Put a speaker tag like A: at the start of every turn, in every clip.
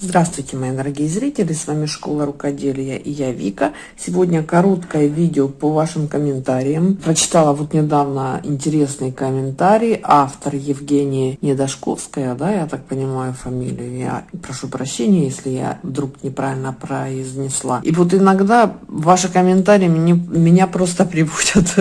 A: Здравствуйте, мои дорогие зрители, с вами Школа Рукоделия и я Вика. Сегодня короткое видео по вашим комментариям. Прочитала вот недавно интересный комментарий. Автор Евгения Недошковская, да, я так понимаю фамилию. Я прошу прощения, если я вдруг неправильно произнесла. И вот иногда ваши комментарии меня, меня просто приводят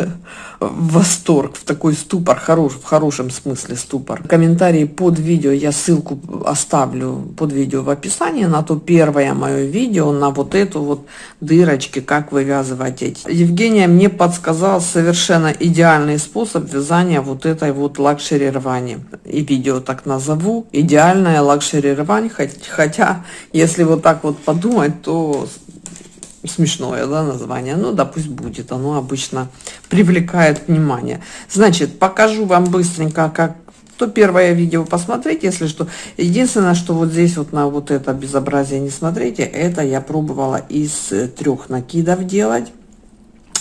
A: в восторг, в такой ступор, хорош, в хорошем смысле ступор. Комментарии под видео, я ссылку оставлю под видео в описании на то первое мое видео, на вот эту вот дырочки, как вывязывать эти. Евгения мне подсказала совершенно идеальный способ вязания вот этой вот luxury рвани. И видео так назову, идеальная luxury рвань, хотя, если вот так вот подумать, то смешное да, название, ну да пусть будет, оно обычно привлекает внимание. Значит, покажу вам быстренько, как то первое видео посмотреть, если что. Единственное, что вот здесь вот на вот это безобразие не смотрите, это я пробовала из трех накидов делать.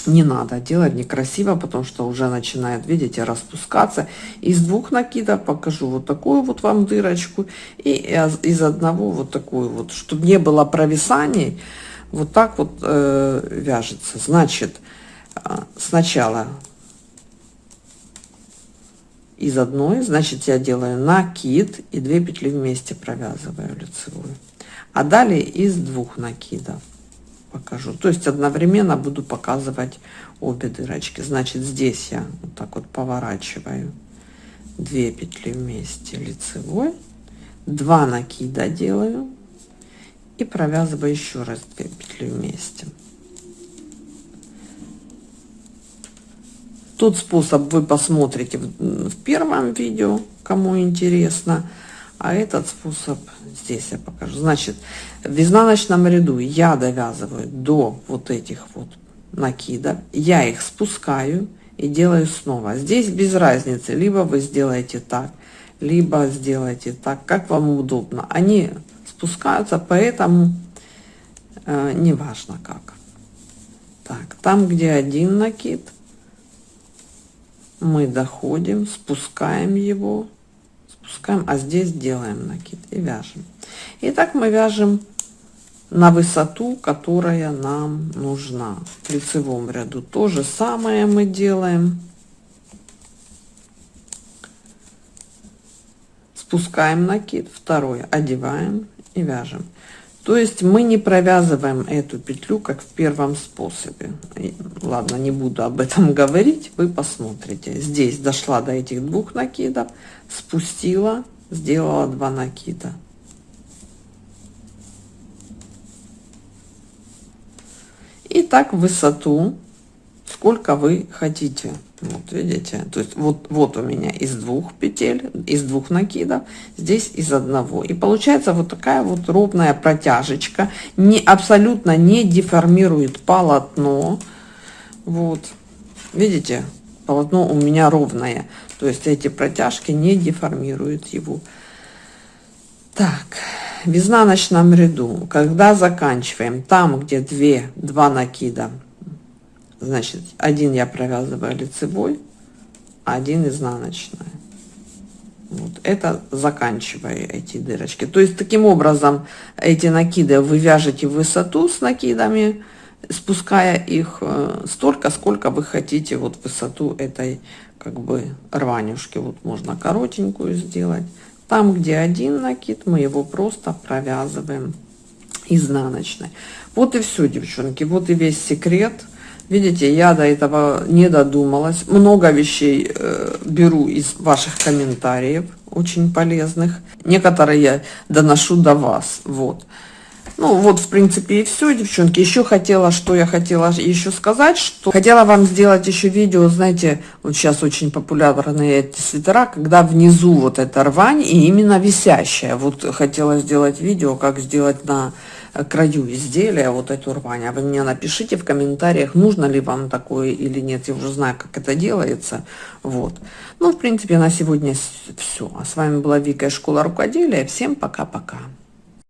A: Не надо делать некрасиво, потому что уже начинает, видите, распускаться. Из двух накидов покажу вот такую вот вам дырочку. И из одного вот такую вот, чтобы не было провисаний вот так вот э, вяжется. Значит, э, сначала из одной, значит, я делаю накид и две петли вместе провязываю лицевую. А далее из двух накидов покажу. То есть одновременно буду показывать обе дырочки. Значит, здесь я вот так вот поворачиваю две петли вместе лицевой, два накида делаю и провязываю еще раз 2 петли вместе тот способ вы посмотрите в, в первом видео кому интересно а этот способ здесь я покажу. Значит в изнаночном ряду я довязываю до вот этих вот накидов я их спускаю и делаю снова. Здесь без разницы либо вы сделаете так либо сделайте так как вам удобно. Они спускаются, поэтому э, неважно как. Так, там, где один накид, мы доходим, спускаем его, спускаем, а здесь делаем накид и вяжем. И так мы вяжем на высоту, которая нам нужна. В лицевом ряду то же самое мы делаем. Спускаем накид, второй одеваем и вяжем то есть мы не провязываем эту петлю как в первом способе. Ладно не буду об этом говорить. Вы посмотрите. Здесь дошла до этих двух накидов спустила сделала два накида. И так высоту сколько вы хотите. Вот видите? То есть вот вот у меня из двух петель из двух накидов здесь из одного. И получается вот такая вот ровная протяжечка не абсолютно не деформирует полотно. Вот видите? Полотно у меня ровное. То есть эти протяжки не деформируют его. Так в изнаночном ряду. Когда заканчиваем? Там где две два накида значит один я провязываю лицевой один изнаночной вот это заканчиваю эти дырочки. То есть таким образом эти накиды вы вяжете высоту с накидами спуская их э, столько сколько вы хотите вот высоту этой как бы рванюшки. Вот можно коротенькую сделать. Там где один накид мы его просто провязываем изнаночной. Вот и все девчонки. Вот и весь секрет Видите, я до этого не додумалась. Много вещей э, беру из ваших комментариев, очень полезных. Некоторые я доношу до вас. Вот. Ну, вот, в принципе, и все, девчонки. Еще хотела, что я хотела еще сказать, что хотела вам сделать еще видео, знаете, вот сейчас очень популярные эти свитера, когда внизу вот эта рвань и именно висящая. Вот хотела сделать видео, как сделать на краю изделия вот эту рвань. А вы мне напишите в комментариях, нужно ли вам такое или нет. Я уже знаю, как это делается. Вот. Ну, в принципе, на сегодня все. А с вами была Вика из Школа Рукоделия. Всем пока-пока.